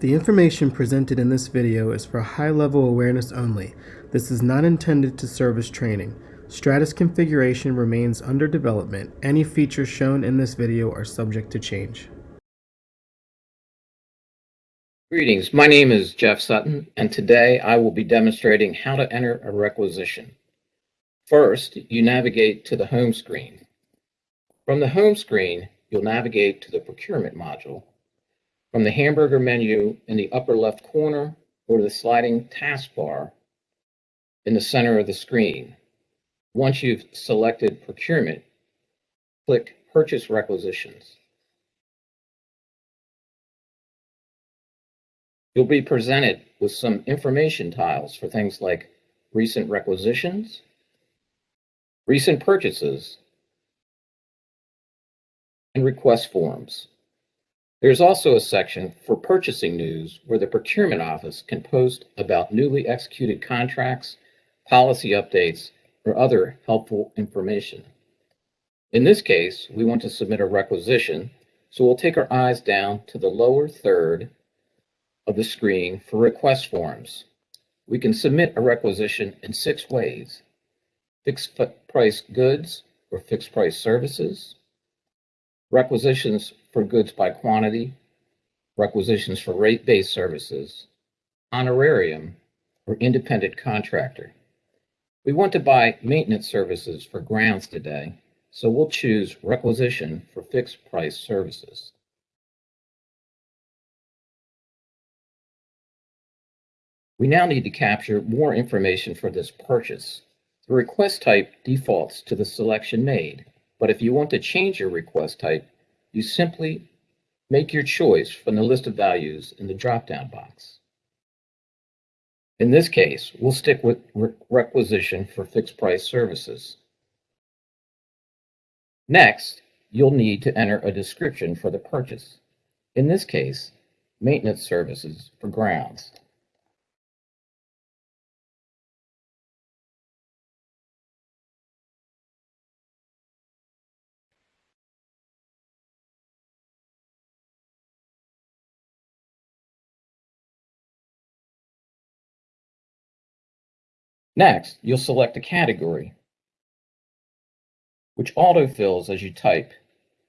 The information presented in this video is for high-level awareness only. This is not intended to serve as training. Stratus configuration remains under development. Any features shown in this video are subject to change. Greetings, my name is Jeff Sutton, and today I will be demonstrating how to enter a requisition. First, you navigate to the home screen. From the home screen, you'll navigate to the procurement module. From the hamburger menu in the upper left corner or the sliding taskbar in the center of the screen. Once you've selected procurement, click Purchase Requisitions. You'll be presented with some information tiles for things like recent requisitions, recent purchases, and request forms. There's also a section for purchasing news where the procurement office can post about newly executed contracts, policy updates, or other helpful information. In this case, we want to submit a requisition, so we'll take our eyes down to the lower third of the screen for request forms. We can submit a requisition in six ways. Fixed price goods or fixed price services, requisitions for goods by quantity, requisitions for rate-based services, honorarium, or independent contractor. We want to buy maintenance services for grounds today, so we'll choose requisition for fixed price services. We now need to capture more information for this purchase. The request type defaults to the selection made, but if you want to change your request type, you simply make your choice from the list of values in the drop-down box. In this case, we'll stick with re requisition for fixed price services. Next, you'll need to enter a description for the purchase. In this case, maintenance services for grounds. Next, you'll select a category, which autofills as you type.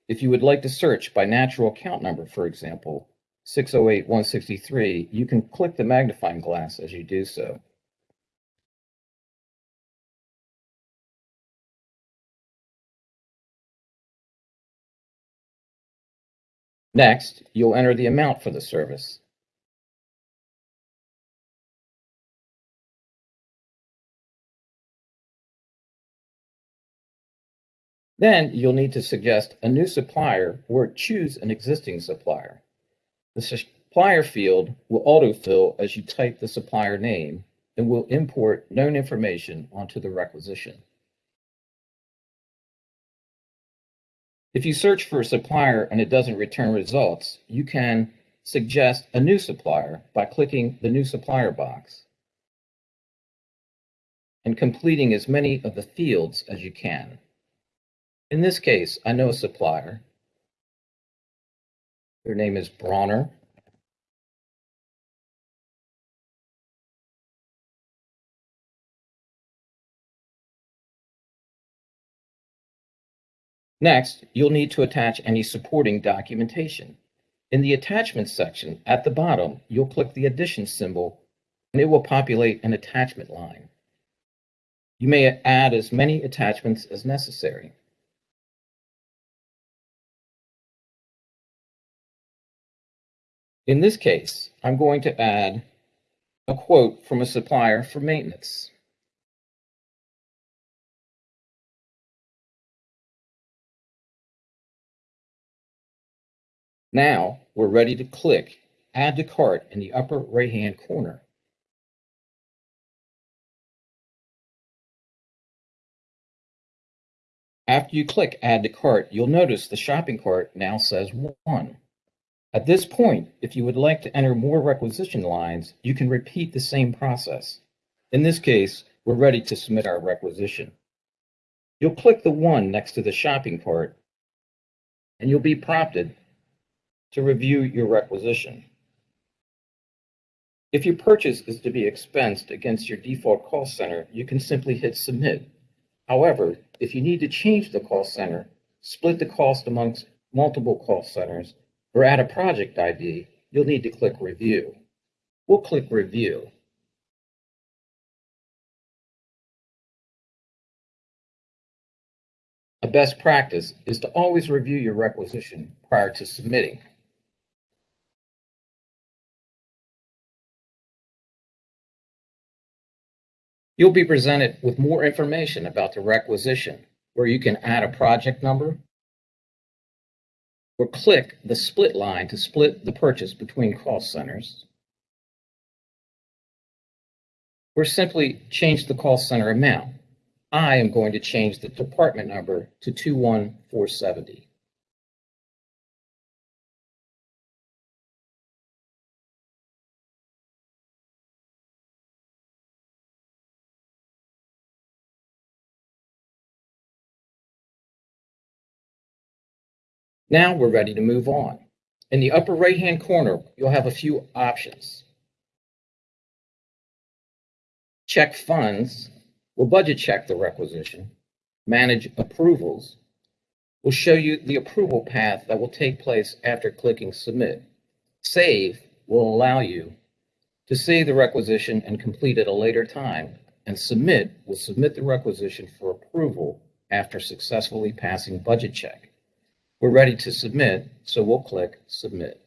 If you would like to search by natural account number, for example, 608-163, you can click the magnifying glass as you do so. Next, you'll enter the amount for the service. Then you'll need to suggest a new supplier or choose an existing supplier. The supplier field will autofill as you type the supplier name and will import known information onto the requisition. If you search for a supplier and it doesn't return results, you can suggest a new supplier by clicking the new supplier box and completing as many of the fields as you can. In this case, I know a supplier. Their name is Bronner. Next, you'll need to attach any supporting documentation. In the attachments section at the bottom, you'll click the addition symbol and it will populate an attachment line. You may add as many attachments as necessary. In this case, I'm going to add a quote from a supplier for maintenance. Now we're ready to click Add to Cart in the upper right-hand corner. After you click Add to Cart, you'll notice the shopping cart now says 1. At this point, if you would like to enter more requisition lines, you can repeat the same process. In this case, we're ready to submit our requisition. You'll click the one next to the shopping cart, and you'll be prompted to review your requisition. If your purchase is to be expensed against your default cost center, you can simply hit Submit. However, if you need to change the cost center, split the cost amongst multiple call centers, or add a project ID, you'll need to click Review. We'll click Review. A best practice is to always review your requisition prior to submitting. You'll be presented with more information about the requisition, where you can add a project number or click the split line to split the purchase between cost centers, or simply change the cost center amount. I am going to change the department number to 21470. Now we're ready to move on. In the upper right-hand corner, you'll have a few options. Check funds will budget check the requisition. Manage approvals will show you the approval path that will take place after clicking submit. Save will allow you to save the requisition and complete at a later time. And submit will submit the requisition for approval after successfully passing budget check. We're ready to submit, so we'll click Submit.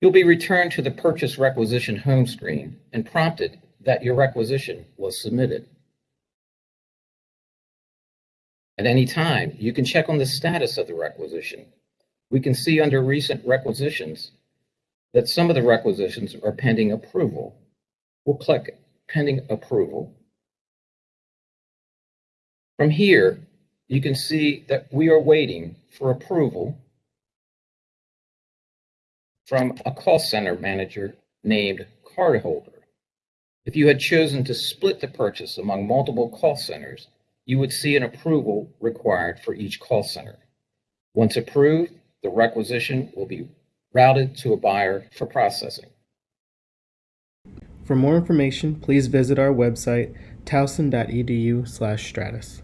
You'll be returned to the Purchase Requisition home screen and prompted that your requisition was submitted. At any time, you can check on the status of the requisition. We can see under Recent Requisitions that some of the requisitions are pending approval. We'll click pending approval. From here, you can see that we are waiting for approval from a cost center manager named Cardholder. If you had chosen to split the purchase among multiple call centers, you would see an approval required for each cost center. Once approved, the requisition will be routed to a buyer for processing. For more information, please visit our website towson.edu/stratus.